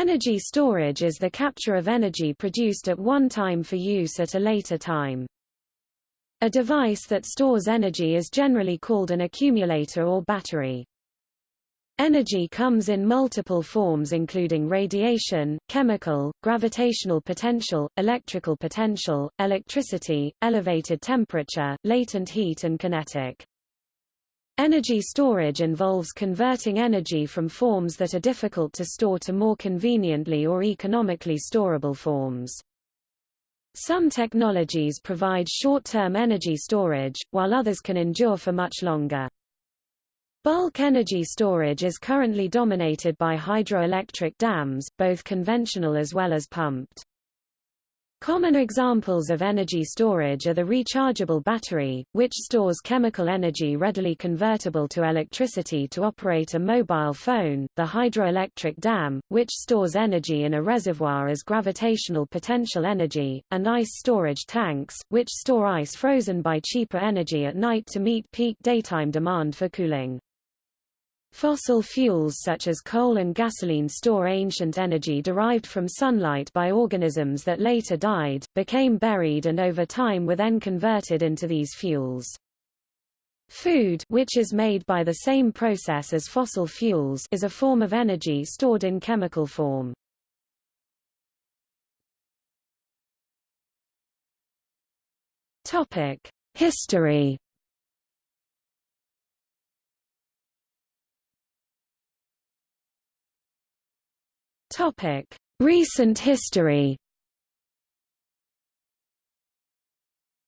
Energy storage is the capture of energy produced at one time for use at a later time. A device that stores energy is generally called an accumulator or battery. Energy comes in multiple forms including radiation, chemical, gravitational potential, electrical potential, electricity, elevated temperature, latent heat and kinetic. Energy storage involves converting energy from forms that are difficult to store to more conveniently or economically storable forms. Some technologies provide short-term energy storage, while others can endure for much longer. Bulk energy storage is currently dominated by hydroelectric dams, both conventional as well as pumped. Common examples of energy storage are the rechargeable battery, which stores chemical energy readily convertible to electricity to operate a mobile phone, the hydroelectric dam, which stores energy in a reservoir as gravitational potential energy, and ice storage tanks, which store ice frozen by cheaper energy at night to meet peak daytime demand for cooling. Fossil fuels such as coal and gasoline store ancient energy derived from sunlight by organisms that later died, became buried and over time were then converted into these fuels. Food which is made by the same process as fossil fuels is a form of energy stored in chemical form. History Topic: Recent history.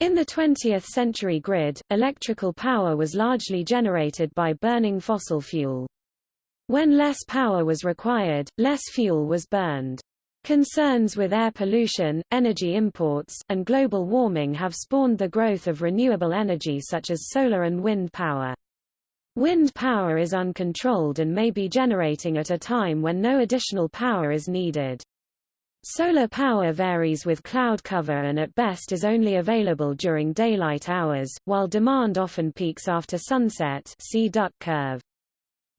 In the 20th century grid, electrical power was largely generated by burning fossil fuel. When less power was required, less fuel was burned. Concerns with air pollution, energy imports, and global warming have spawned the growth of renewable energy such as solar and wind power. Wind power is uncontrolled and may be generating at a time when no additional power is needed. Solar power varies with cloud cover and at best is only available during daylight hours, while demand often peaks after sunset see duck curve.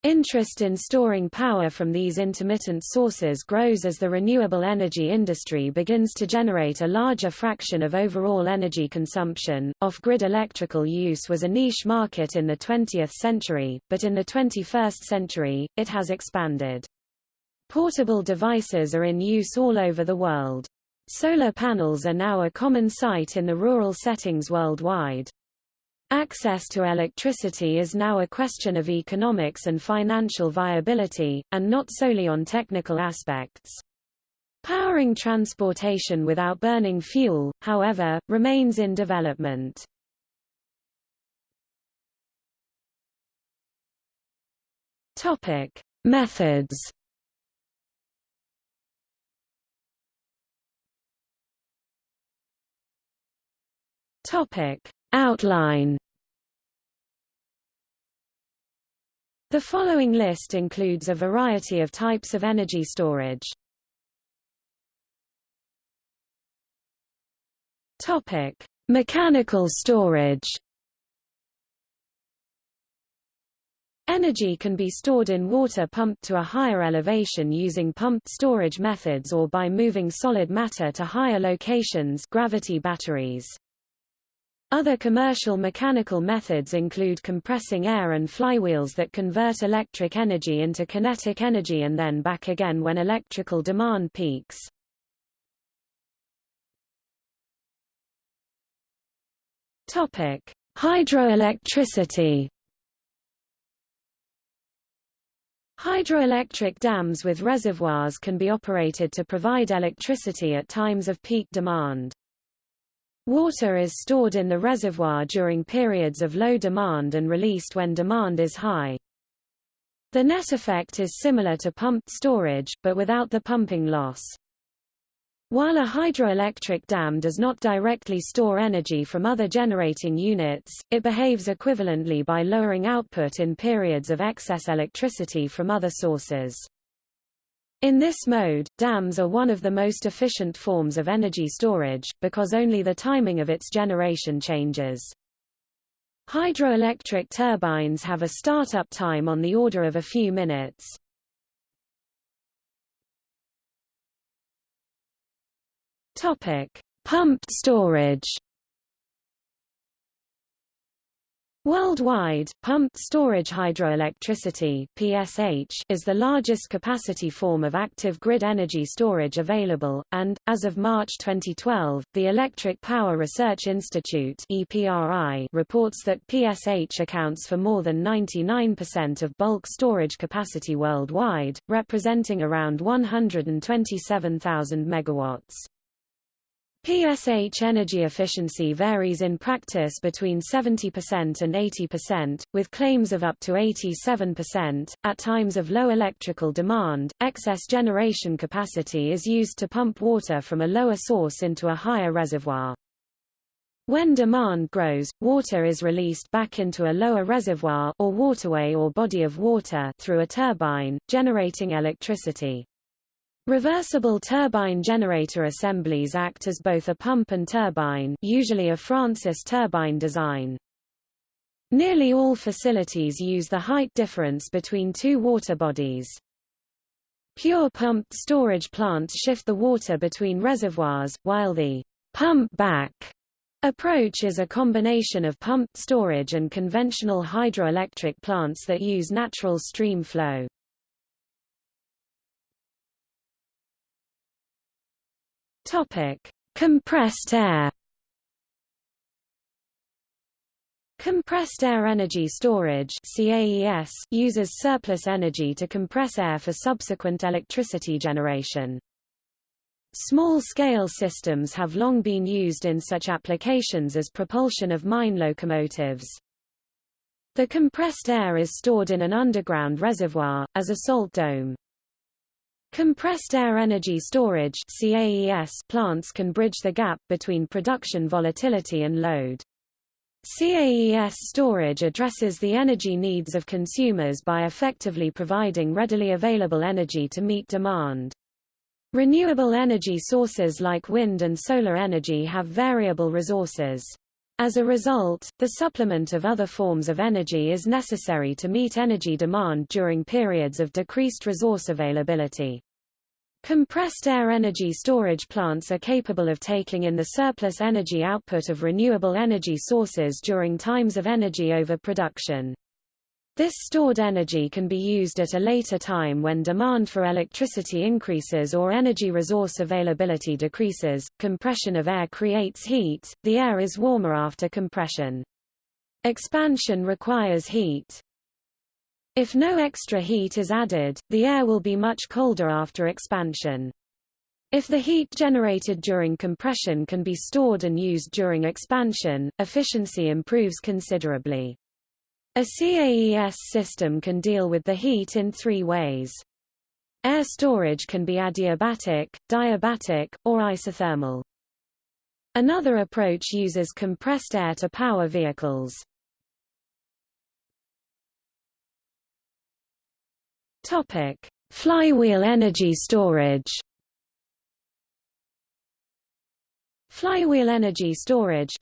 Interest in storing power from these intermittent sources grows as the renewable energy industry begins to generate a larger fraction of overall energy consumption. Off grid electrical use was a niche market in the 20th century, but in the 21st century, it has expanded. Portable devices are in use all over the world. Solar panels are now a common sight in the rural settings worldwide. Access to electricity is now a question of economics and financial viability, and not solely on technical aspects. Powering transportation without burning fuel, however, remains in development. Topic: Methods. Topic: Outline. The following list includes a variety of types of energy storage. Topic: Mechanical storage. Energy can be stored in water pumped to a higher elevation using pumped storage methods or by moving solid matter to higher locations gravity batteries. Other commercial mechanical methods include compressing air and flywheels that convert electric energy into kinetic energy and then back again when electrical demand peaks. Topic: Hydroelectricity. Hydroelectric dams with reservoirs can be operated to provide electricity at times of peak demand. Water is stored in the reservoir during periods of low demand and released when demand is high. The net effect is similar to pumped storage, but without the pumping loss. While a hydroelectric dam does not directly store energy from other generating units, it behaves equivalently by lowering output in periods of excess electricity from other sources. In this mode, dams are one of the most efficient forms of energy storage, because only the timing of its generation changes. Hydroelectric turbines have a startup time on the order of a few minutes. Topic: Pumped storage Worldwide, pumped storage hydroelectricity (PSH) is the largest capacity form of active grid energy storage available, and as of March 2012, the Electric Power Research Institute (EPRI) reports that PSH accounts for more than 99% of bulk storage capacity worldwide, representing around 127,000 megawatts. PSH energy efficiency varies in practice between 70% and 80%, with claims of up to 87%. At times of low electrical demand, excess generation capacity is used to pump water from a lower source into a higher reservoir. When demand grows, water is released back into a lower reservoir or waterway or body of water through a turbine, generating electricity. Reversible turbine generator assemblies act as both a pump and turbine usually a Francis turbine design. Nearly all facilities use the height difference between two water bodies. Pure pumped storage plants shift the water between reservoirs, while the pump back approach is a combination of pumped storage and conventional hydroelectric plants that use natural stream flow. Topic: Compressed air. Compressed air energy storage CAES uses surplus energy to compress air for subsequent electricity generation. Small-scale systems have long been used in such applications as propulsion of mine locomotives. The compressed air is stored in an underground reservoir, as a salt dome. Compressed air energy storage CAES plants can bridge the gap between production volatility and load. CAES storage addresses the energy needs of consumers by effectively providing readily available energy to meet demand. Renewable energy sources like wind and solar energy have variable resources. As a result, the supplement of other forms of energy is necessary to meet energy demand during periods of decreased resource availability. Compressed air energy storage plants are capable of taking in the surplus energy output of renewable energy sources during times of energy overproduction. This stored energy can be used at a later time when demand for electricity increases or energy resource availability decreases. Compression of air creates heat, the air is warmer after compression. Expansion requires heat. If no extra heat is added, the air will be much colder after expansion. If the heat generated during compression can be stored and used during expansion, efficiency improves considerably. A CAES system can deal with the heat in three ways. Air storage can be adiabatic, diabatic, or isothermal. Another approach uses compressed air to power vehicles. Topic: Flywheel energy storage. Flywheel energy storage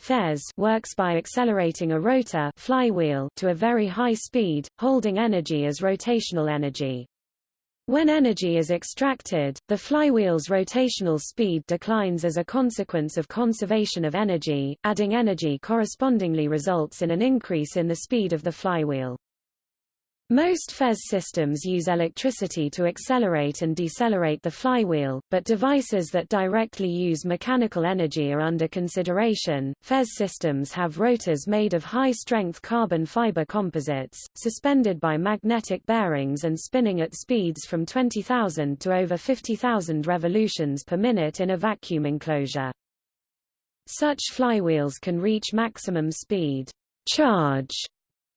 works by accelerating a rotor flywheel to a very high speed, holding energy as rotational energy. When energy is extracted, the flywheel's rotational speed declines as a consequence of conservation of energy, adding energy correspondingly results in an increase in the speed of the flywheel. Most FES systems use electricity to accelerate and decelerate the flywheel, but devices that directly use mechanical energy are under consideration. FES systems have rotors made of high-strength carbon fiber composites, suspended by magnetic bearings and spinning at speeds from 20,000 to over 50,000 revolutions per minute in a vacuum enclosure. Such flywheels can reach maximum speed charge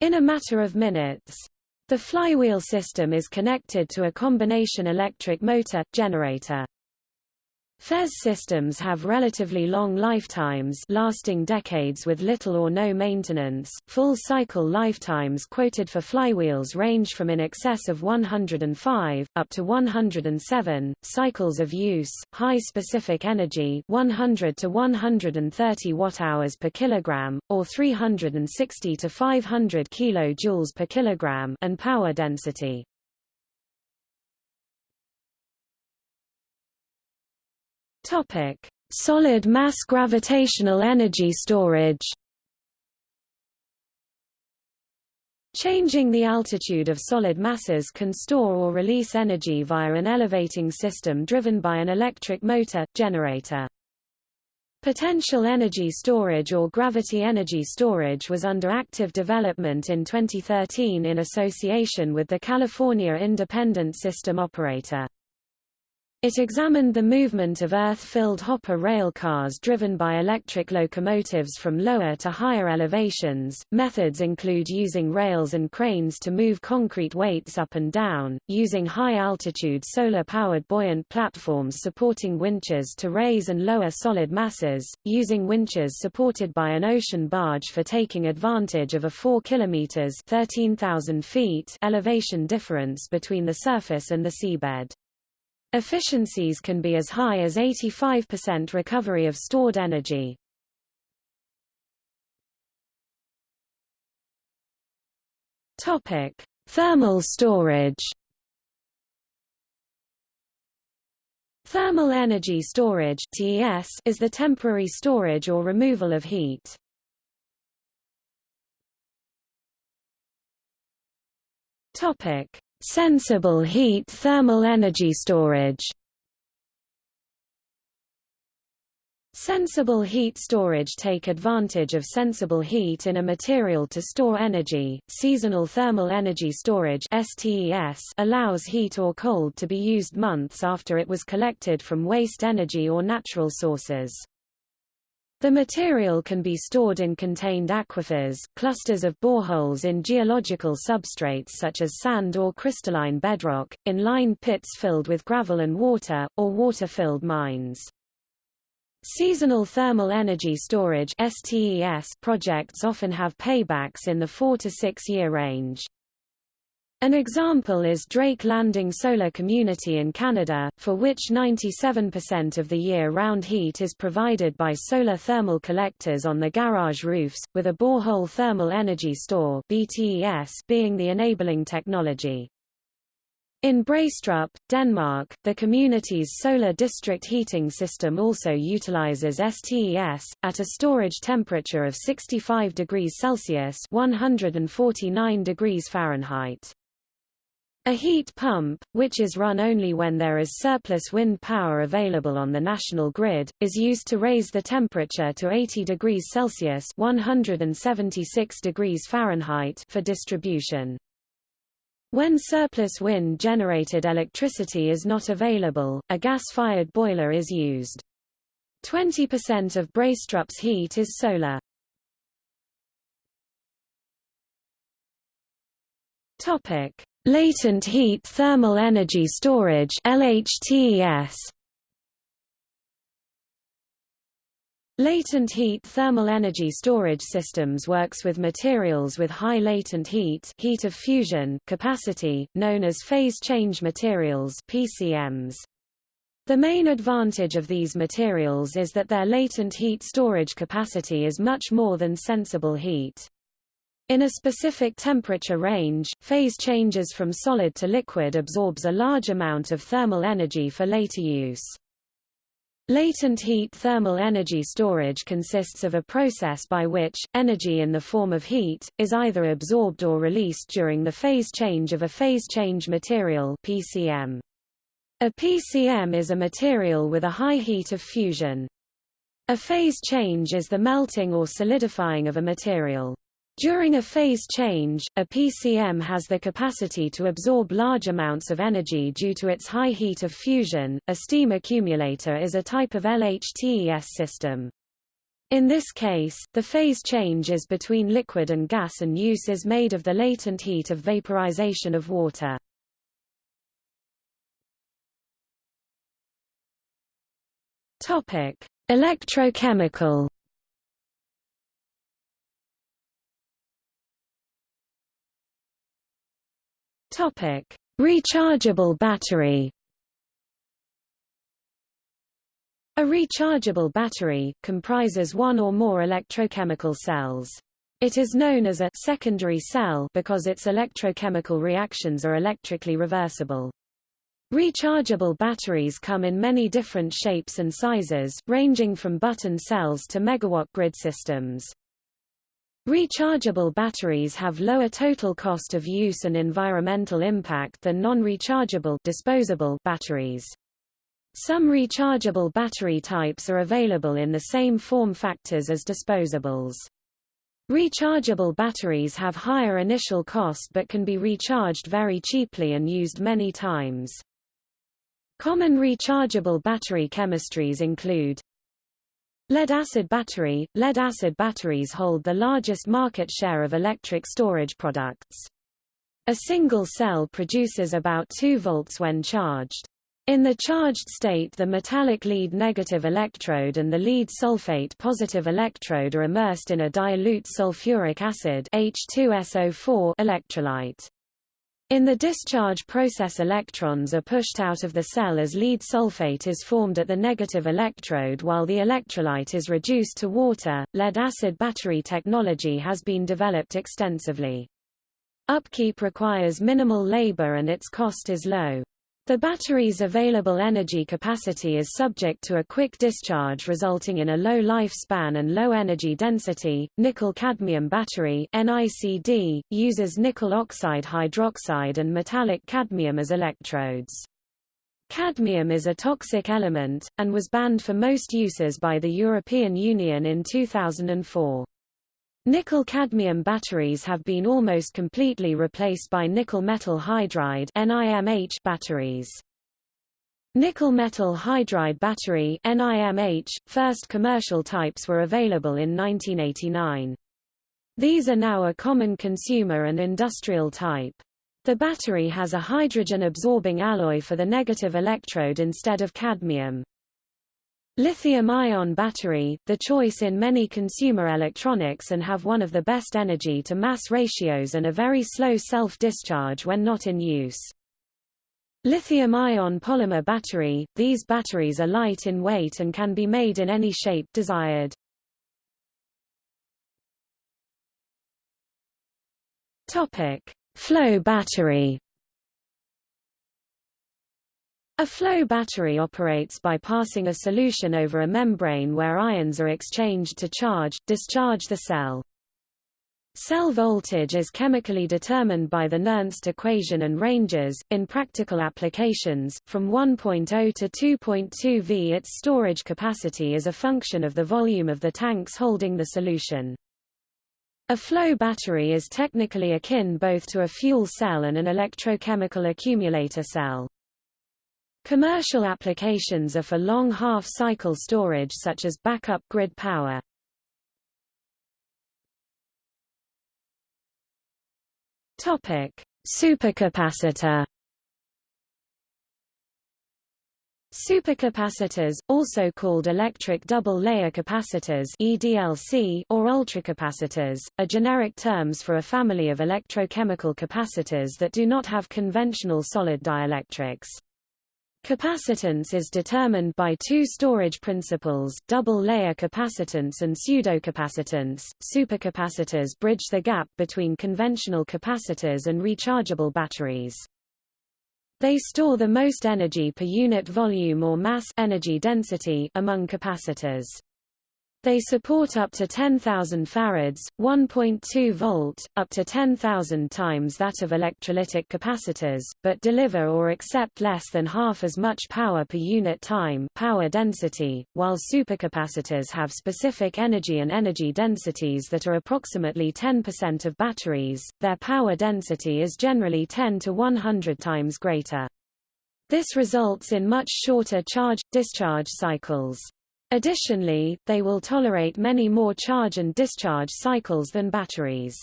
in a matter of minutes. The flywheel system is connected to a combination electric motor, generator. FES systems have relatively long lifetimes lasting decades with little or no maintenance. Full cycle lifetimes quoted for flywheels range from in excess of 105 up to 107 cycles of use. High specific energy 100 to 130 watt-hours per kilogram or 360 to 500 kilojoules per kilogram and power density Topic: Solid mass gravitational energy storage Changing the altitude of solid masses can store or release energy via an elevating system driven by an electric motor, generator. Potential energy storage or gravity energy storage was under active development in 2013 in association with the California Independent System Operator. It examined the movement of earth-filled hopper rail cars driven by electric locomotives from lower to higher elevations. Methods include using rails and cranes to move concrete weights up and down, using high-altitude solar-powered buoyant platforms supporting winches to raise and lower solid masses, using winches supported by an ocean barge for taking advantage of a 4 kilometers (13,000 feet) elevation difference between the surface and the seabed. Efficiencies can be as high as 85% recovery of stored energy. Topic: Thermal storage. Thermal energy storage (TES) is the temporary storage or removal of heat. Topic: Sensible heat thermal energy storage Sensible heat storage take advantage of sensible heat in a material to store energy. Seasonal thermal energy storage (STES) allows heat or cold to be used months after it was collected from waste energy or natural sources. The material can be stored in contained aquifers, clusters of boreholes in geological substrates such as sand or crystalline bedrock, in lined pits filled with gravel and water, or water-filled mines. Seasonal thermal energy storage STES projects often have paybacks in the 4 to 6 year range. An example is Drake Landing Solar Community in Canada, for which 97% of the year-round heat is provided by solar thermal collectors on the garage roofs, with a borehole thermal energy store BTES being the enabling technology. In Braestrup, Denmark, the community's solar district heating system also utilizes STES, at a storage temperature of 65 degrees Celsius 149 degrees Fahrenheit. A heat pump, which is run only when there is surplus wind power available on the national grid, is used to raise the temperature to 80 degrees Celsius 176 degrees Fahrenheit for distribution. When surplus wind-generated electricity is not available, a gas-fired boiler is used. 20% of Braestrup's heat is solar. Topic: Latent heat thermal energy storage LHTES Latent heat thermal energy storage systems works with materials with high latent heat heat of fusion capacity, known as phase change materials PCMs. The main advantage of these materials is that their latent heat storage capacity is much more than sensible heat. In a specific temperature range, phase changes from solid to liquid absorbs a large amount of thermal energy for later use. Latent heat thermal energy storage consists of a process by which, energy in the form of heat, is either absorbed or released during the phase change of a phase change material PCM. A PCM is a material with a high heat of fusion. A phase change is the melting or solidifying of a material. During a phase change, a PCM has the capacity to absorb large amounts of energy due to its high heat of fusion. A steam accumulator is a type of LHTES system. In this case, the phase change is between liquid and gas and use is made of the latent heat of vaporization of water. Topic: Electrochemical Topic: Rechargeable battery. A rechargeable battery comprises one or more electrochemical cells. It is known as a secondary cell because its electrochemical reactions are electrically reversible. Rechargeable batteries come in many different shapes and sizes, ranging from button cells to megawatt grid systems. Rechargeable batteries have lower total cost of use and environmental impact than non-rechargeable disposable batteries. Some rechargeable battery types are available in the same form factors as disposables. Rechargeable batteries have higher initial cost but can be recharged very cheaply and used many times. Common rechargeable battery chemistries include Lead-acid battery – Lead-acid batteries hold the largest market share of electric storage products. A single cell produces about 2 volts when charged. In the charged state the metallic lead negative electrode and the lead sulfate positive electrode are immersed in a dilute sulfuric acid H2SO4 electrolyte. In the discharge process electrons are pushed out of the cell as lead sulfate is formed at the negative electrode while the electrolyte is reduced to water. Lead-acid battery technology has been developed extensively. Upkeep requires minimal labor and its cost is low. The battery's available energy capacity is subject to a quick discharge resulting in a low lifespan and low energy density. Nickel-cadmium battery NICD, uses nickel oxide hydroxide and metallic cadmium as electrodes. Cadmium is a toxic element, and was banned for most uses by the European Union in 2004. Nickel-cadmium batteries have been almost completely replaced by nickel metal hydride NIMH batteries. Nickel metal hydride battery NIMH, first commercial types were available in 1989. These are now a common consumer and industrial type. The battery has a hydrogen-absorbing alloy for the negative electrode instead of cadmium. Lithium-ion battery, the choice in many consumer electronics and have one of the best energy-to-mass ratios and a very slow self-discharge when not in use. Lithium-ion polymer battery, these batteries are light in weight and can be made in any shape desired. Flow battery a flow battery operates by passing a solution over a membrane where ions are exchanged to charge, discharge the cell. Cell voltage is chemically determined by the Nernst equation and ranges, in practical applications, from 1.0 to 2.2 V. Its storage capacity is a function of the volume of the tanks holding the solution. A flow battery is technically akin both to a fuel cell and an electrochemical accumulator cell. Commercial applications are for long half-cycle storage such as backup grid power. Topic: Supercapacitor. Supercapacitors, also called electric double-layer capacitors (EDLC) or ultracapacitors, are generic terms for a family of electrochemical capacitors that do not have conventional solid dielectrics. Capacitance is determined by two storage principles, double-layer capacitance and pseudocapacitance. Supercapacitors bridge the gap between conventional capacitors and rechargeable batteries. They store the most energy per unit volume or mass energy density among capacitors. They support up to 10,000 farads, 1.2 volt, up to 10,000 times that of electrolytic capacitors, but deliver or accept less than half as much power per unit time power density, while supercapacitors have specific energy and energy densities that are approximately 10% of batteries, their power density is generally 10 to 100 times greater. This results in much shorter charge-discharge cycles. Additionally, they will tolerate many more charge and discharge cycles than batteries.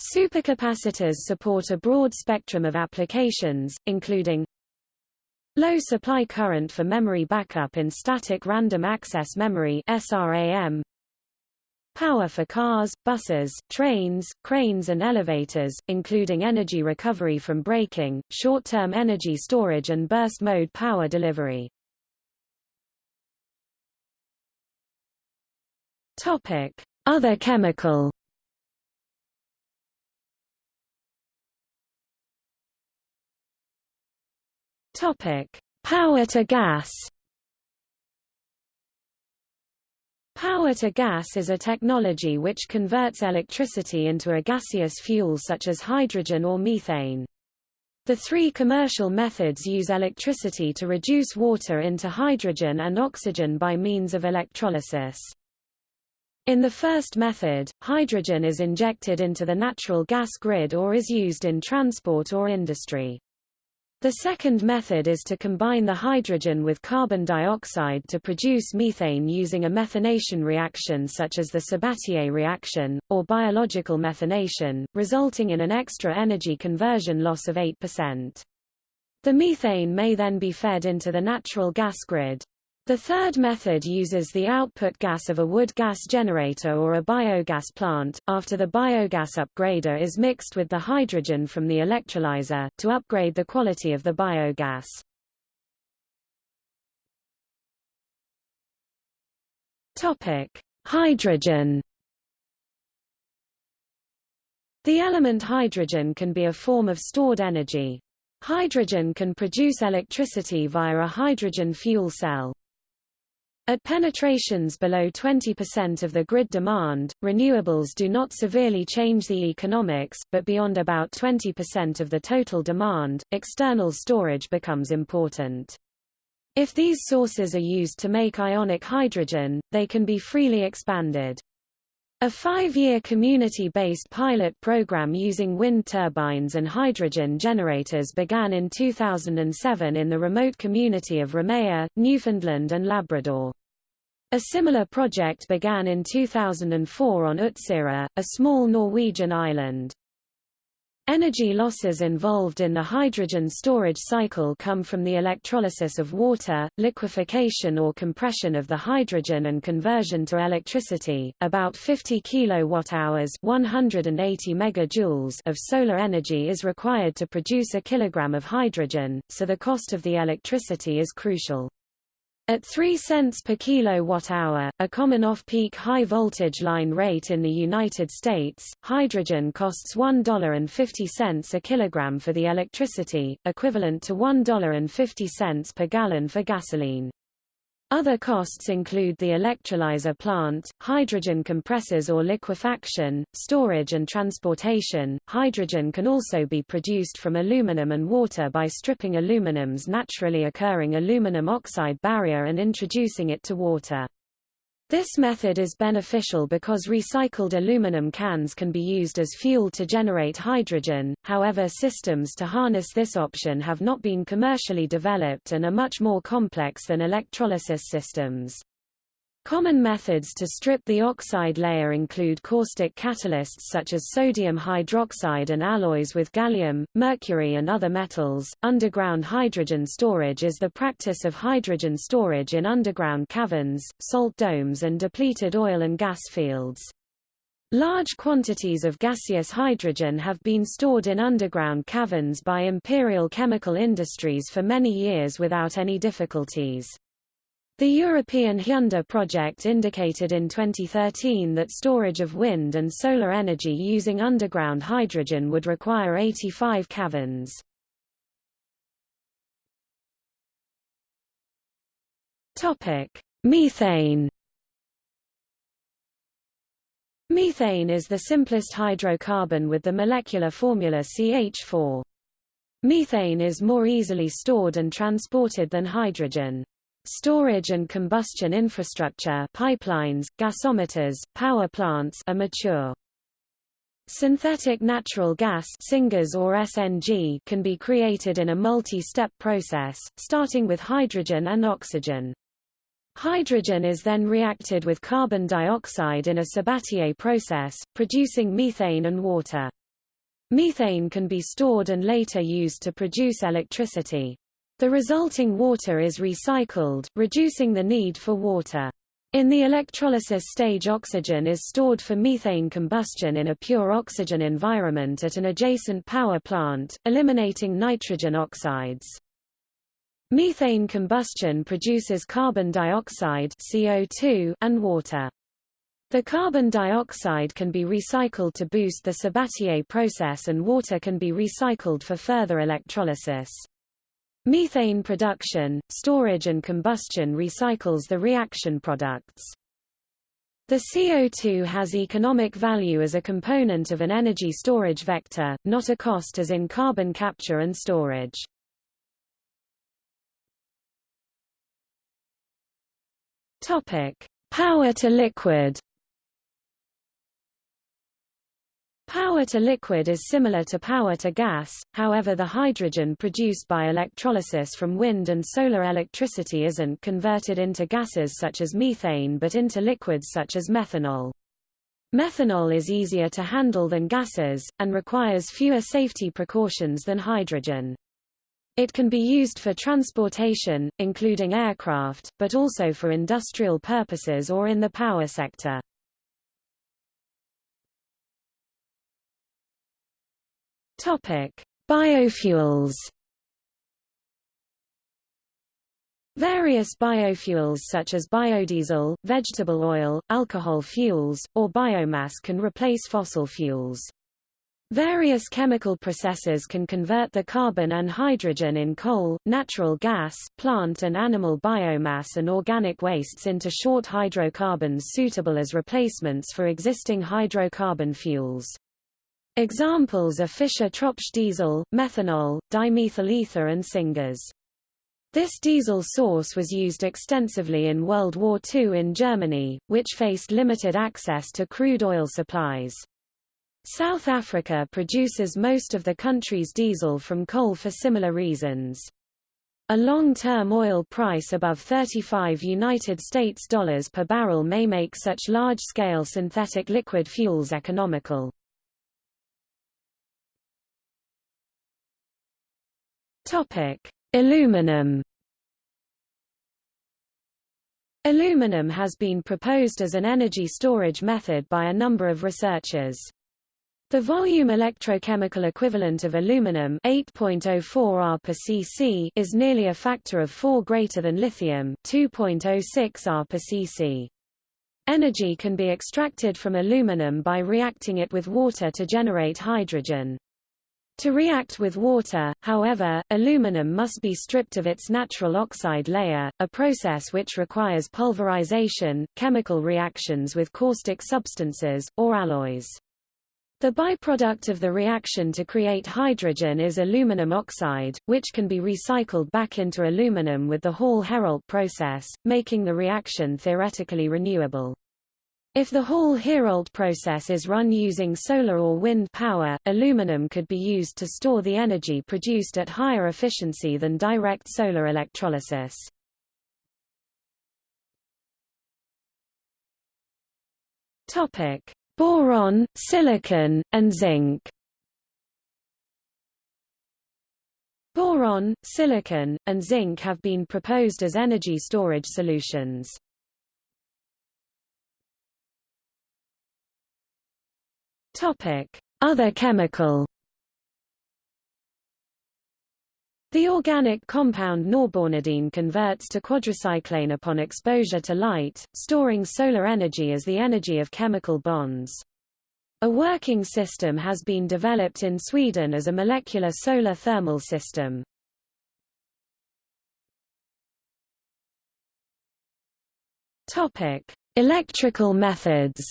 Supercapacitors support a broad spectrum of applications, including low supply current for memory backup in static random access memory SRAM, power for cars, buses, trains, cranes and elevators, including energy recovery from braking, short-term energy storage and burst mode power delivery. Topic: Other chemical. Topic: Power to gas. Power to gas is a technology which converts electricity into a gaseous fuel such as hydrogen or methane. The three commercial methods use electricity to reduce water into hydrogen and oxygen by means of electrolysis. In the first method, hydrogen is injected into the natural gas grid or is used in transport or industry. The second method is to combine the hydrogen with carbon dioxide to produce methane using a methanation reaction such as the Sabatier reaction, or biological methanation, resulting in an extra energy conversion loss of 8%. The methane may then be fed into the natural gas grid. The third method uses the output gas of a wood gas generator or a biogas plant, after the biogas upgrader is mixed with the hydrogen from the electrolyzer, to upgrade the quality of the biogas. Hydrogen The element hydrogen can be a form of stored energy. Hydrogen can produce electricity via a hydrogen fuel cell. At penetrations below 20% of the grid demand, renewables do not severely change the economics, but beyond about 20% of the total demand, external storage becomes important. If these sources are used to make ionic hydrogen, they can be freely expanded. A five-year community-based pilot program using wind turbines and hydrogen generators began in 2007 in the remote community of Ramea, Newfoundland and Labrador. A similar project began in 2004 on Utsira, a small Norwegian island. Energy losses involved in the hydrogen storage cycle come from the electrolysis of water, liquefaction or compression of the hydrogen and conversion to electricity. About 50 kilowatt-hours (180 megajoules) of solar energy is required to produce a kilogram of hydrogen, so the cost of the electricity is crucial. At 3 cents per kilowatt-hour, a common off-peak high-voltage line rate in the United States, hydrogen costs $1.50 a kilogram for the electricity, equivalent to $1.50 per gallon for gasoline. Other costs include the electrolyzer plant, hydrogen compressors or liquefaction, storage and transportation. Hydrogen can also be produced from aluminum and water by stripping aluminum's naturally occurring aluminum oxide barrier and introducing it to water. This method is beneficial because recycled aluminum cans can be used as fuel to generate hydrogen, however systems to harness this option have not been commercially developed and are much more complex than electrolysis systems. Common methods to strip the oxide layer include caustic catalysts such as sodium hydroxide and alloys with gallium, mercury and other metals. Underground hydrogen storage is the practice of hydrogen storage in underground caverns, salt domes and depleted oil and gas fields. Large quantities of gaseous hydrogen have been stored in underground caverns by imperial chemical industries for many years without any difficulties. The European Hyunder project indicated in 2013 that storage of wind and solar energy using underground hydrogen would require 85 caverns. Topic: Methane. Methane is the simplest hydrocarbon with the molecular formula CH4. Methane is more easily stored and transported than hydrogen. Storage and combustion infrastructure pipelines, gasometers, power plants are mature. Synthetic natural gas syngas or SNG can be created in a multi-step process, starting with hydrogen and oxygen. Hydrogen is then reacted with carbon dioxide in a Sabatier process, producing methane and water. Methane can be stored and later used to produce electricity. The resulting water is recycled, reducing the need for water. In the electrolysis stage oxygen is stored for methane combustion in a pure oxygen environment at an adjacent power plant, eliminating nitrogen oxides. Methane combustion produces carbon dioxide CO2 and water. The carbon dioxide can be recycled to boost the Sabatier process and water can be recycled for further electrolysis. Methane production, storage and combustion recycles the reaction products. The CO2 has economic value as a component of an energy storage vector, not a cost as in carbon capture and storage. Topic: Power to liquid. Power to liquid is similar to power to gas, however the hydrogen produced by electrolysis from wind and solar electricity isn't converted into gases such as methane but into liquids such as methanol. Methanol is easier to handle than gases, and requires fewer safety precautions than hydrogen. It can be used for transportation, including aircraft, but also for industrial purposes or in the power sector. Topic: Biofuels. Various biofuels such as biodiesel, vegetable oil, alcohol fuels, or biomass can replace fossil fuels. Various chemical processes can convert the carbon and hydrogen in coal, natural gas, plant and animal biomass and organic wastes into short hydrocarbons suitable as replacements for existing hydrocarbon fuels. Examples are Fischer-Tropsch diesel, methanol, dimethyl ether and syngas. This diesel source was used extensively in World War II in Germany, which faced limited access to crude oil supplies. South Africa produces most of the country's diesel from coal for similar reasons. A long-term oil price above 35 United States dollars per barrel may make such large-scale synthetic liquid fuels economical. Topic: Aluminum Aluminum has been proposed as an energy storage method by a number of researchers. The volume electrochemical equivalent of aluminum 8.04 R per cc is nearly a factor of 4 greater than lithium 2.06 R per cc. Energy can be extracted from aluminum by reacting it with water to generate hydrogen. To react with water, however, aluminum must be stripped of its natural oxide layer, a process which requires pulverization, chemical reactions with caustic substances, or alloys. The byproduct of the reaction to create hydrogen is aluminum oxide, which can be recycled back into aluminum with the Hall-Héroult process, making the reaction theoretically renewable. If the Hall-Héroult process is run using solar or wind power, aluminum could be used to store the energy produced at higher efficiency than direct solar electrolysis. Topic: boron, silicon, and zinc. Boron, silicon, and zinc have been proposed as energy storage solutions. Other chemical The organic compound norbornadiene converts to quadricyclane upon exposure to light, storing solar energy as the energy of chemical bonds. A working system has been developed in Sweden as a molecular solar thermal system. Topic: Electrical methods.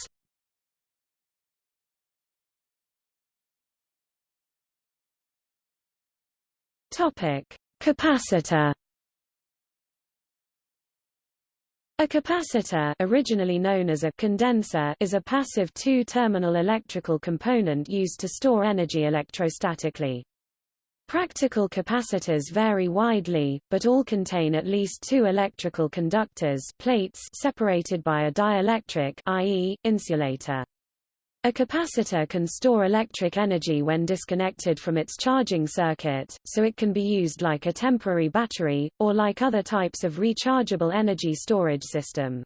Topic: Capacitor. A capacitor originally known as a condenser is a passive two-terminal electrical component used to store energy electrostatically. Practical capacitors vary widely, but all contain at least two electrical conductors plates separated by a dielectric i.e., insulator. A capacitor can store electric energy when disconnected from its charging circuit, so it can be used like a temporary battery, or like other types of rechargeable energy storage system.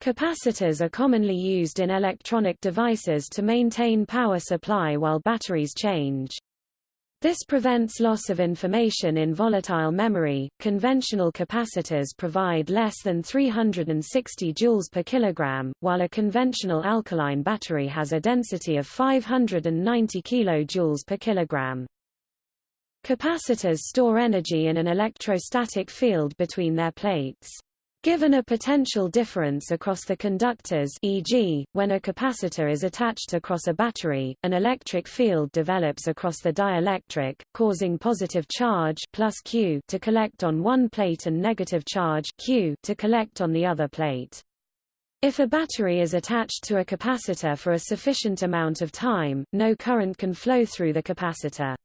Capacitors are commonly used in electronic devices to maintain power supply while batteries change. This prevents loss of information in volatile memory. Conventional capacitors provide less than 360 joules per kilogram, while a conventional alkaline battery has a density of 590 kilojoules per kilogram. Capacitors store energy in an electrostatic field between their plates. Given a potential difference across the conductors e.g., when a capacitor is attached across a battery, an electric field develops across the dielectric, causing positive charge plus Q to collect on one plate and negative charge Q to collect on the other plate. If a battery is attached to a capacitor for a sufficient amount of time, no current can flow through the capacitor.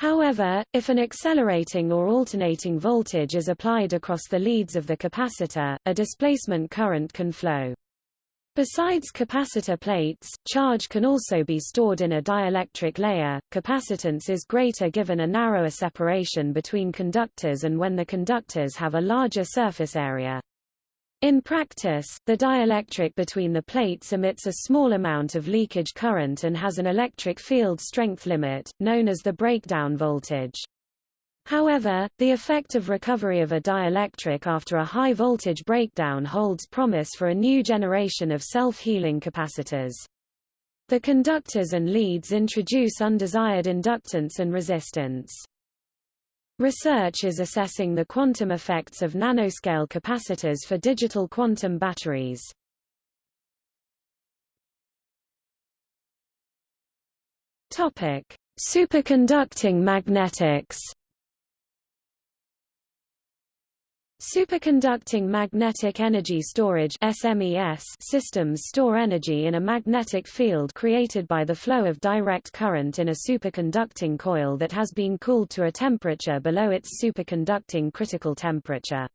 However, if an accelerating or alternating voltage is applied across the leads of the capacitor, a displacement current can flow. Besides capacitor plates, charge can also be stored in a dielectric layer. Capacitance is greater given a narrower separation between conductors and when the conductors have a larger surface area. In practice, the dielectric between the plates emits a small amount of leakage current and has an electric field strength limit, known as the breakdown voltage. However, the effect of recovery of a dielectric after a high voltage breakdown holds promise for a new generation of self-healing capacitors. The conductors and leads introduce undesired inductance and resistance. Research is assessing the quantum effects of nanoscale capacitors for digital quantum batteries. Topic: Superconducting magnetics. Superconducting magnetic energy storage SMES systems store energy in a magnetic field created by the flow of direct current in a superconducting coil that has been cooled to a temperature below its superconducting critical temperature.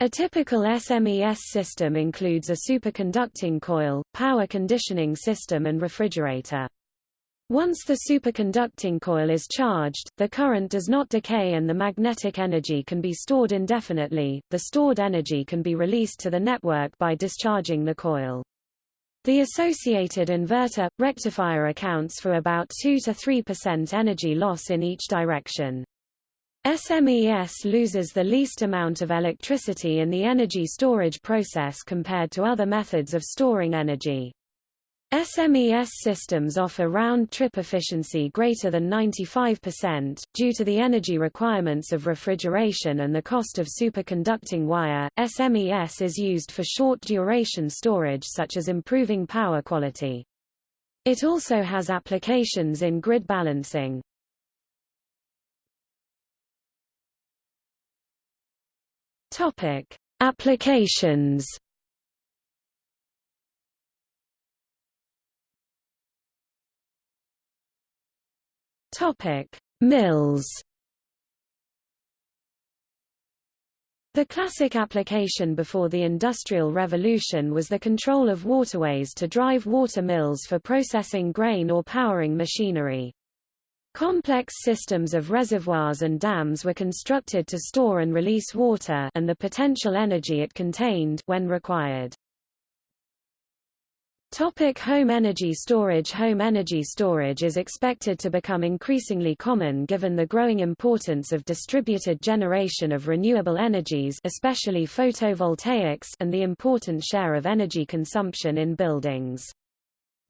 A typical SMES system includes a superconducting coil, power conditioning system and refrigerator. Once the superconducting coil is charged, the current does not decay and the magnetic energy can be stored indefinitely. The stored energy can be released to the network by discharging the coil. The associated inverter rectifier accounts for about 2 to 3% energy loss in each direction. SMES loses the least amount of electricity in the energy storage process compared to other methods of storing energy. SMES systems offer round-trip efficiency greater than 95%, due to the energy requirements of refrigeration and the cost of superconducting wire. SMES is used for short-duration storage such as improving power quality. It also has applications in grid balancing. Topic: Applications Topic: Mills. The classic application before the Industrial Revolution was the control of waterways to drive water mills for processing grain or powering machinery. Complex systems of reservoirs and dams were constructed to store and release water and the potential energy it contained when required. Topic home energy storage Home energy storage is expected to become increasingly common given the growing importance of distributed generation of renewable energies especially photovoltaics and the important share of energy consumption in buildings.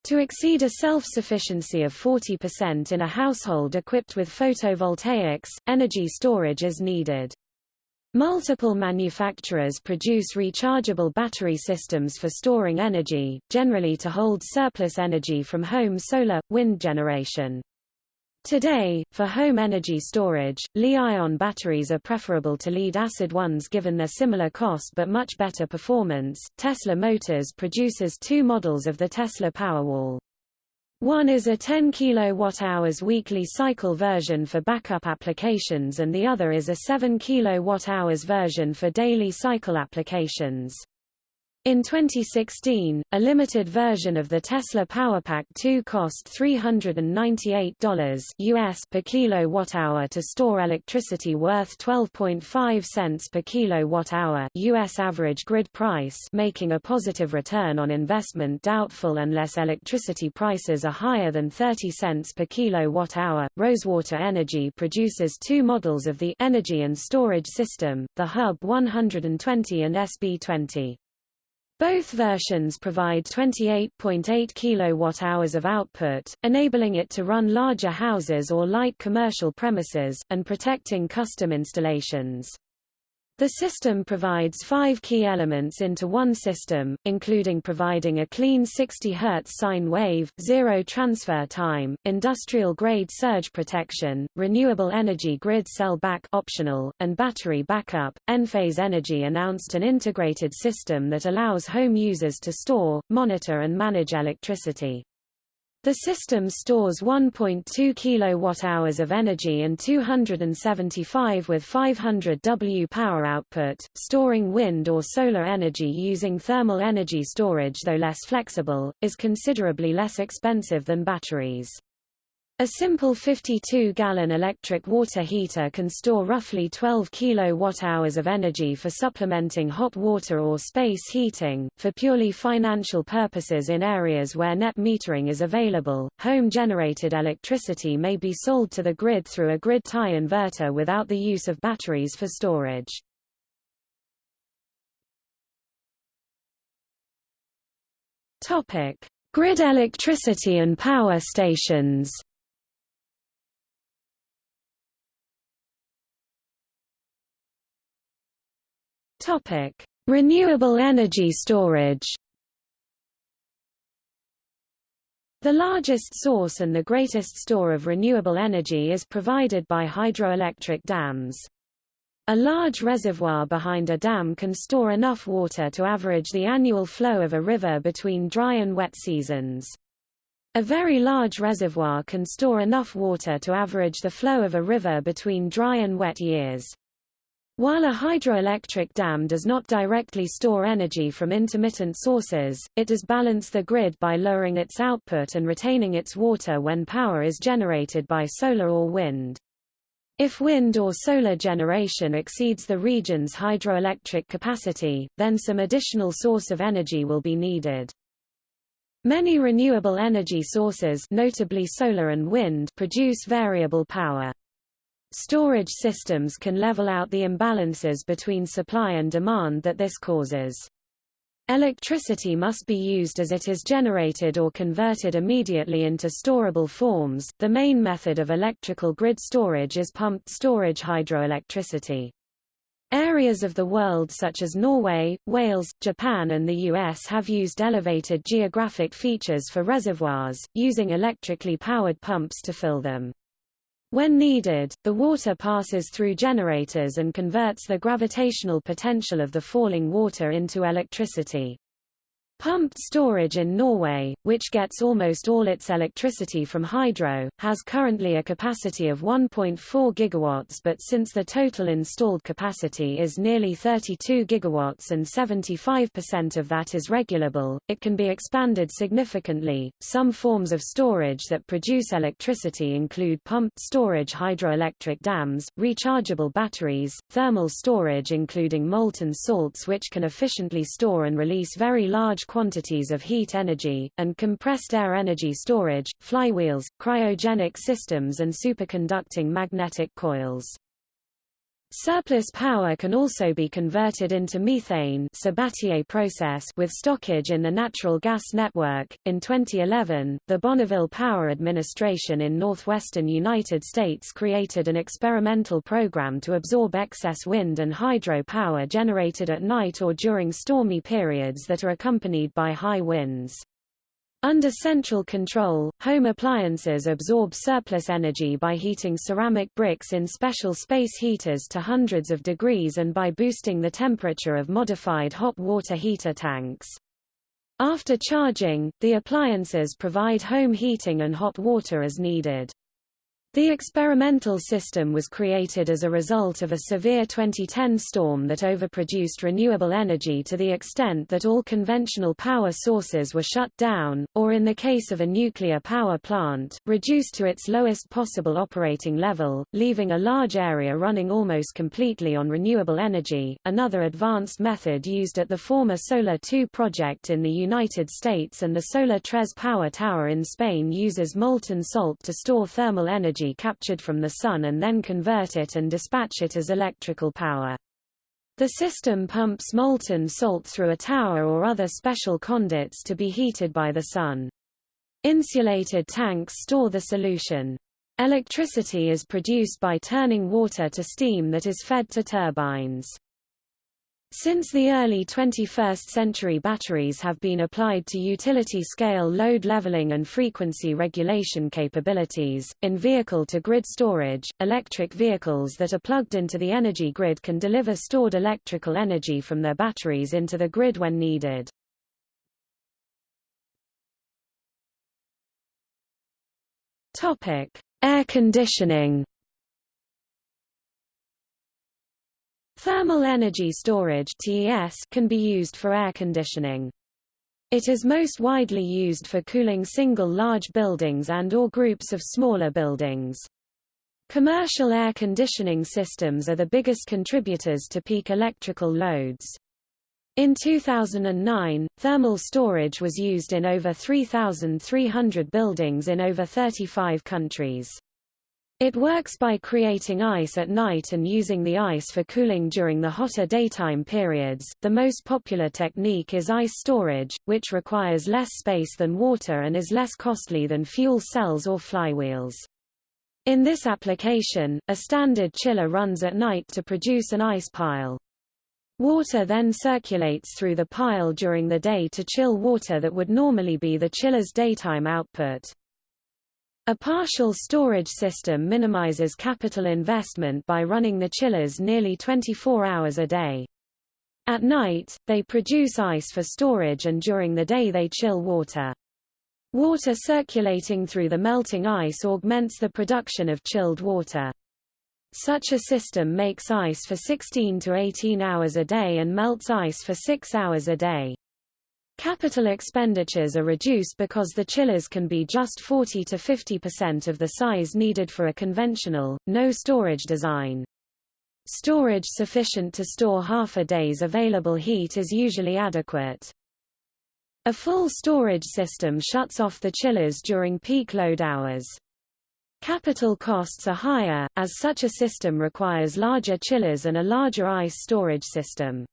To exceed a self-sufficiency of 40% in a household equipped with photovoltaics, energy storage is needed. Multiple manufacturers produce rechargeable battery systems for storing energy, generally to hold surplus energy from home solar, wind generation. Today, for home energy storage, Li-ion batteries are preferable to lead-acid ones given their similar cost but much better performance. Tesla Motors produces two models of the Tesla Powerwall. One is a 10 kWh weekly cycle version for backup applications and the other is a 7 kWh version for daily cycle applications. In 2016, a limited version of the Tesla PowerPack 2 cost $398 US per kilowatt-hour to store electricity worth 12.5 cents per kilowatt-hour US average grid price making a positive return on investment doubtful unless electricity prices are higher than 30 cents per kilowatt-hour. Rosewater Energy produces two models of the energy and storage system, the Hub 120 and SB20. Both versions provide 28.8 kWh of output, enabling it to run larger houses or light commercial premises, and protecting custom installations. The system provides five key elements into one system, including providing a clean 60 Hz sine wave, zero transfer time, industrial-grade surge protection, renewable energy grid sell back optional, and battery backup. Enphase Energy announced an integrated system that allows home users to store, monitor and manage electricity. The system stores 1.2 kWh of energy and 275 with 500 W power output, storing wind or solar energy using thermal energy storage though less flexible, is considerably less expensive than batteries. A simple 52-gallon electric water heater can store roughly 12 kilowatt-hours of energy for supplementing hot water or space heating. For purely financial purposes in areas where net metering is available, home-generated electricity may be sold to the grid through a grid tie inverter without the use of batteries for storage. Topic: Grid electricity and power stations. Topic: Renewable energy storage. The largest source and the greatest store of renewable energy is provided by hydroelectric dams. A large reservoir behind a dam can store enough water to average the annual flow of a river between dry and wet seasons. A very large reservoir can store enough water to average the flow of a river between dry and wet years. While a hydroelectric dam does not directly store energy from intermittent sources, it does balance the grid by lowering its output and retaining its water when power is generated by solar or wind. If wind or solar generation exceeds the region's hydroelectric capacity, then some additional source of energy will be needed. Many renewable energy sources notably solar and wind produce variable power. Storage systems can level out the imbalances between supply and demand that this causes. Electricity must be used as it is generated or converted immediately into storable forms. The main method of electrical grid storage is pumped storage hydroelectricity. Areas of the world such as Norway, Wales, Japan and the US have used elevated geographic features for reservoirs, using electrically powered pumps to fill them. When needed, the water passes through generators and converts the gravitational potential of the falling water into electricity. Pumped storage in Norway, which gets almost all its electricity from hydro, has currently a capacity of 1.4 gigawatts but since the total installed capacity is nearly 32 gigawatts and 75% of that is regulable, it can be expanded significantly. Some forms of storage that produce electricity include pumped storage hydroelectric dams, rechargeable batteries, thermal storage including molten salts which can efficiently store and release very large quantities of heat energy, and compressed air energy storage, flywheels, cryogenic systems and superconducting magnetic coils. Surplus power can also be converted into methane Sabatier process with stockage in the natural gas network. In 2011, the Bonneville Power Administration in northwestern United States created an experimental program to absorb excess wind and hydro power generated at night or during stormy periods that are accompanied by high winds. Under central control, home appliances absorb surplus energy by heating ceramic bricks in special space heaters to hundreds of degrees and by boosting the temperature of modified hot water heater tanks. After charging, the appliances provide home heating and hot water as needed. The experimental system was created as a result of a severe 2010 storm that overproduced renewable energy to the extent that all conventional power sources were shut down, or in the case of a nuclear power plant, reduced to its lowest possible operating level, leaving a large area running almost completely on renewable energy. Another advanced method used at the former Solar 2 project in the United States and the Solar Tres power tower in Spain uses molten salt to store thermal energy captured from the sun and then convert it and dispatch it as electrical power. The system pumps molten salt through a tower or other special conduits to be heated by the sun. Insulated tanks store the solution. Electricity is produced by turning water to steam that is fed to turbines. Since the early 21st century batteries have been applied to utility-scale load leveling and frequency regulation capabilities, in vehicle-to-grid storage, electric vehicles that are plugged into the energy grid can deliver stored electrical energy from their batteries into the grid when needed. Air conditioning Thermal energy storage (TES) can be used for air conditioning. It is most widely used for cooling single large buildings and or groups of smaller buildings. Commercial air conditioning systems are the biggest contributors to peak electrical loads. In 2009, thermal storage was used in over 3,300 buildings in over 35 countries. It works by creating ice at night and using the ice for cooling during the hotter daytime periods. The most popular technique is ice storage, which requires less space than water and is less costly than fuel cells or flywheels. In this application, a standard chiller runs at night to produce an ice pile. Water then circulates through the pile during the day to chill water that would normally be the chiller's daytime output. A partial storage system minimizes capital investment by running the chillers nearly 24 hours a day. At night, they produce ice for storage and during the day they chill water. Water circulating through the melting ice augments the production of chilled water. Such a system makes ice for 16 to 18 hours a day and melts ice for 6 hours a day. Capital expenditures are reduced because the chillers can be just 40 to 50% of the size needed for a conventional, no-storage design. Storage sufficient to store half a day's available heat is usually adequate. A full storage system shuts off the chillers during peak load hours. Capital costs are higher, as such a system requires larger chillers and a larger ice storage system.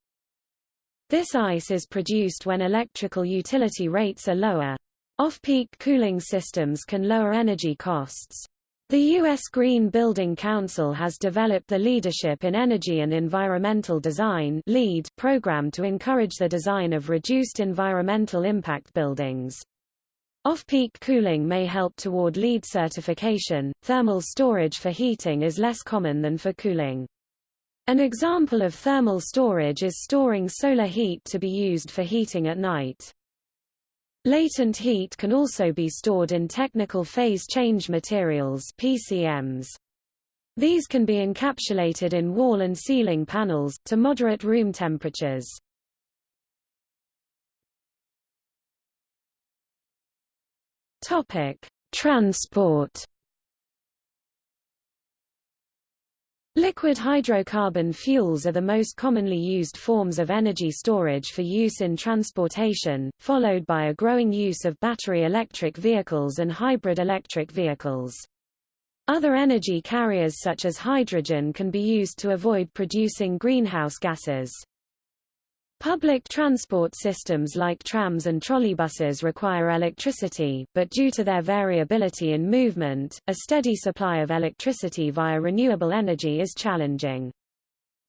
This ice is produced when electrical utility rates are lower. Off-peak cooling systems can lower energy costs. The U.S. Green Building Council has developed the Leadership in Energy and Environmental Design LEED program to encourage the design of reduced environmental impact buildings. Off-peak cooling may help toward LEED certification. Thermal storage for heating is less common than for cooling. An example of thermal storage is storing solar heat to be used for heating at night. Latent heat can also be stored in technical phase change materials PCMs. These can be encapsulated in wall and ceiling panels, to moderate room temperatures. Transport Liquid hydrocarbon fuels are the most commonly used forms of energy storage for use in transportation, followed by a growing use of battery electric vehicles and hybrid electric vehicles. Other energy carriers such as hydrogen can be used to avoid producing greenhouse gases. Public transport systems like trams and trolleybuses require electricity, but due to their variability in movement, a steady supply of electricity via renewable energy is challenging.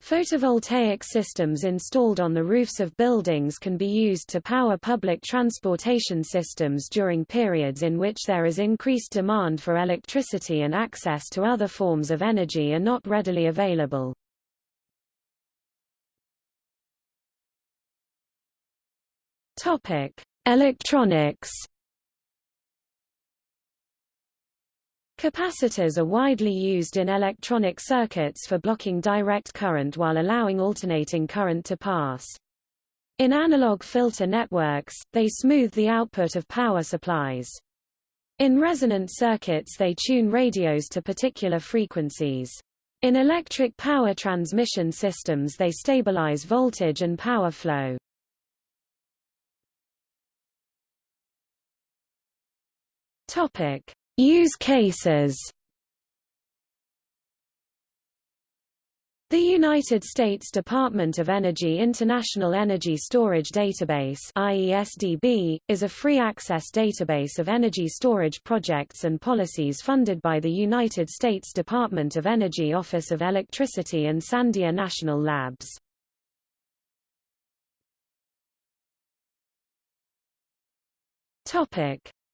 Photovoltaic systems installed on the roofs of buildings can be used to power public transportation systems during periods in which there is increased demand for electricity and access to other forms of energy are not readily available. Topic: Electronics. Capacitors are widely used in electronic circuits for blocking direct current while allowing alternating current to pass. In analog filter networks, they smooth the output of power supplies. In resonant circuits they tune radios to particular frequencies. In electric power transmission systems they stabilize voltage and power flow. Topic: Use cases. The United States Department of Energy International Energy Storage Database IESDB, is a free-access database of energy storage projects and policies funded by the United States Department of Energy Office of Electricity and Sandia National Labs.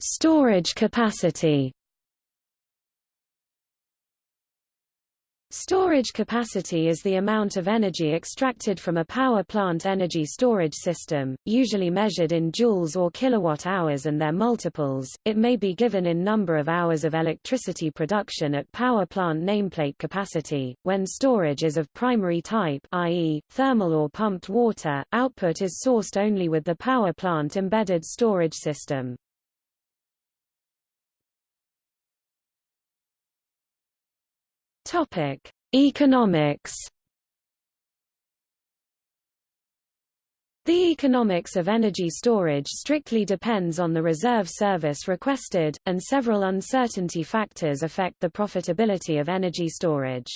Storage capacity Storage capacity is the amount of energy extracted from a power plant energy storage system, usually measured in joules or kilowatt-hours and their multiples. It may be given in number of hours of electricity production at power plant nameplate capacity. When storage is of primary type, i.e., thermal or pumped water, output is sourced only with the power plant embedded storage system. Topic: Economics. The economics of energy storage strictly depends on the reserve service requested, and several uncertainty factors affect the profitability of energy storage.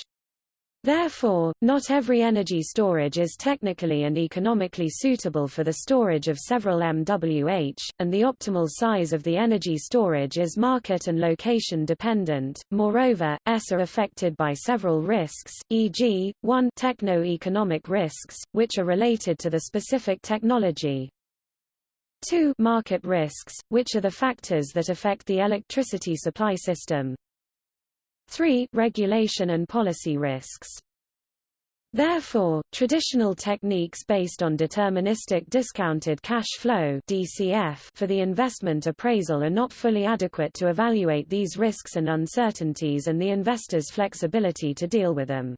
Therefore, not every energy storage is technically and economically suitable for the storage of several MWH, and the optimal size of the energy storage is market and location dependent. Moreover, S are affected by several risks, e.g., 1 techno-economic risks, which are related to the specific technology, 2 market risks, which are the factors that affect the electricity supply system, 3. Regulation and policy risks. Therefore, traditional techniques based on deterministic discounted cash flow (DCF) for the investment appraisal are not fully adequate to evaluate these risks and uncertainties and the investor's flexibility to deal with them.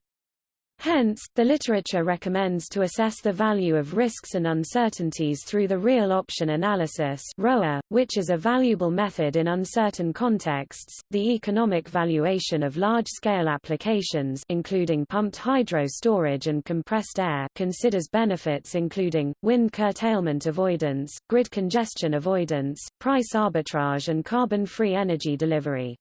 Hence, the literature recommends to assess the value of risks and uncertainties through the real option analysis ROA, which is a valuable method in uncertain contexts. The economic valuation of large-scale applications including pumped hydro storage and compressed air considers benefits including wind curtailment avoidance, grid congestion avoidance, price arbitrage and carbon-free energy delivery.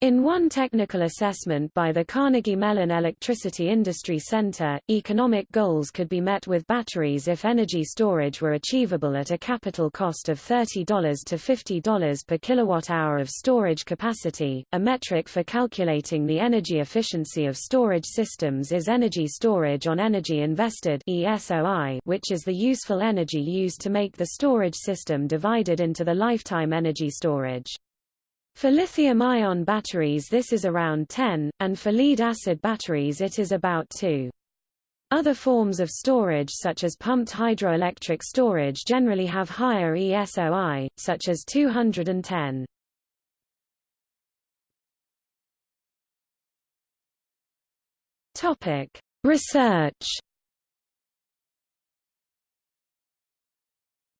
In one technical assessment by the Carnegie Mellon Electricity Industry Center, economic goals could be met with batteries if energy storage were achievable at a capital cost of $30 to $50 per kilowatt-hour of storage capacity. A metric for calculating the energy efficiency of storage systems is energy storage on energy invested (ESOI), which is the useful energy used to make the storage system divided into the lifetime energy storage. For lithium-ion batteries this is around 10, and for lead-acid batteries it is about 2. Other forms of storage such as pumped hydroelectric storage generally have higher ESOI, such as 210. Topic: Research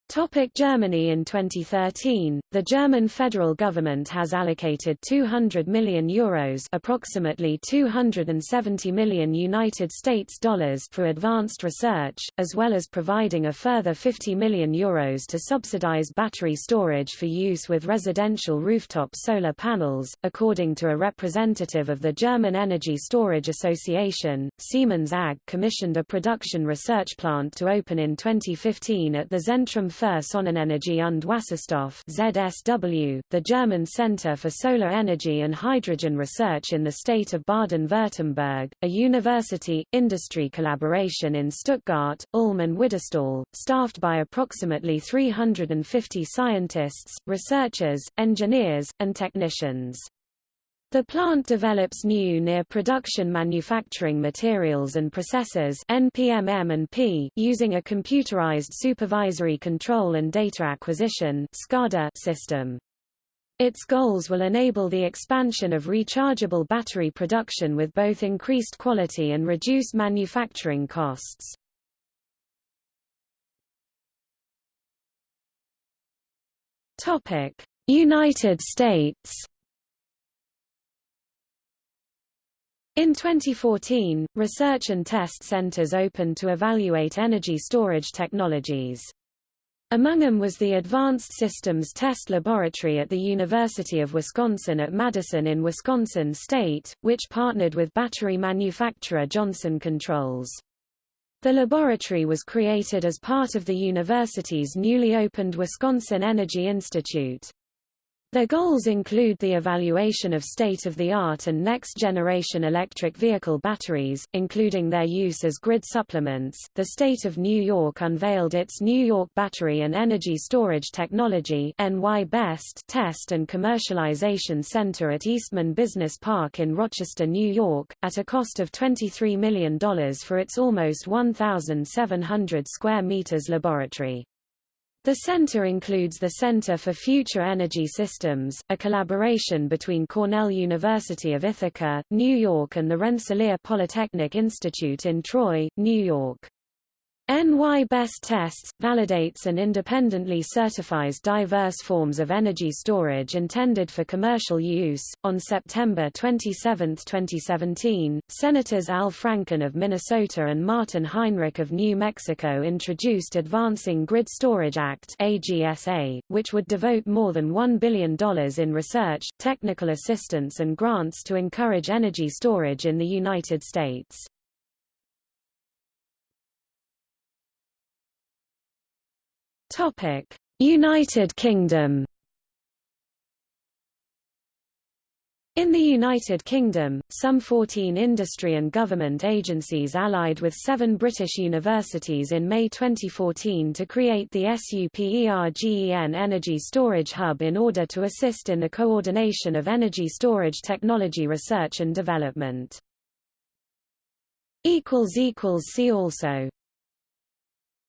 Topic Germany In 2013, the German federal government has allocated 200 million euros approximately 270 million United States dollars for advanced research, as well as providing a further 50 million euros to subsidize battery storage for use with residential rooftop solar panels. According to a representative of the German Energy Storage Association, Siemens AG commissioned a production research plant to open in 2015 at the Zentrum für Sonnenenergie und Wasserstoff ZSW, the German Center for Solar Energy and Hydrogen Research in the state of Baden-Württemberg, a university-industry collaboration in Stuttgart, Ulm and Widderstall, staffed by approximately 350 scientists, researchers, engineers, and technicians. The plant develops new near-production manufacturing materials and processes NPMM and P using a computerized supervisory control and data acquisition SCADA system. Its goals will enable the expansion of rechargeable battery production with both increased quality and reduced manufacturing costs. United States In 2014, research and test centers opened to evaluate energy storage technologies. Among them was the Advanced Systems Test Laboratory at the University of Wisconsin at Madison in Wisconsin State, which partnered with battery manufacturer Johnson Controls. The laboratory was created as part of the university's newly opened Wisconsin Energy Institute. Their goals include the evaluation of state-of-the-art and next-generation electric vehicle batteries, including their use as grid supplements. The state of New York unveiled its New York Battery and Energy Storage Technology (NY BEST) Test and Commercialization Center at Eastman Business Park in Rochester, New York, at a cost of $23 million for its almost 1,700 square meters laboratory. The center includes the Center for Future Energy Systems, a collaboration between Cornell University of Ithaca, New York and the Rensselaer Polytechnic Institute in Troy, New York. NY Best Tests, validates and independently certifies diverse forms of energy storage intended for commercial use. On September 27, 2017, Senators Al Franken of Minnesota and Martin Heinrich of New Mexico introduced Advancing Grid Storage Act AGSA, which would devote more than $1 billion in research, technical assistance and grants to encourage energy storage in the United States. Topic: United Kingdom. In the United Kingdom, some 14 industry and government agencies allied with seven British universities in May 2014 to create the SUPERGEN Energy Storage Hub in order to assist in the coordination of energy storage technology research and development. See also